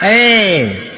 哎，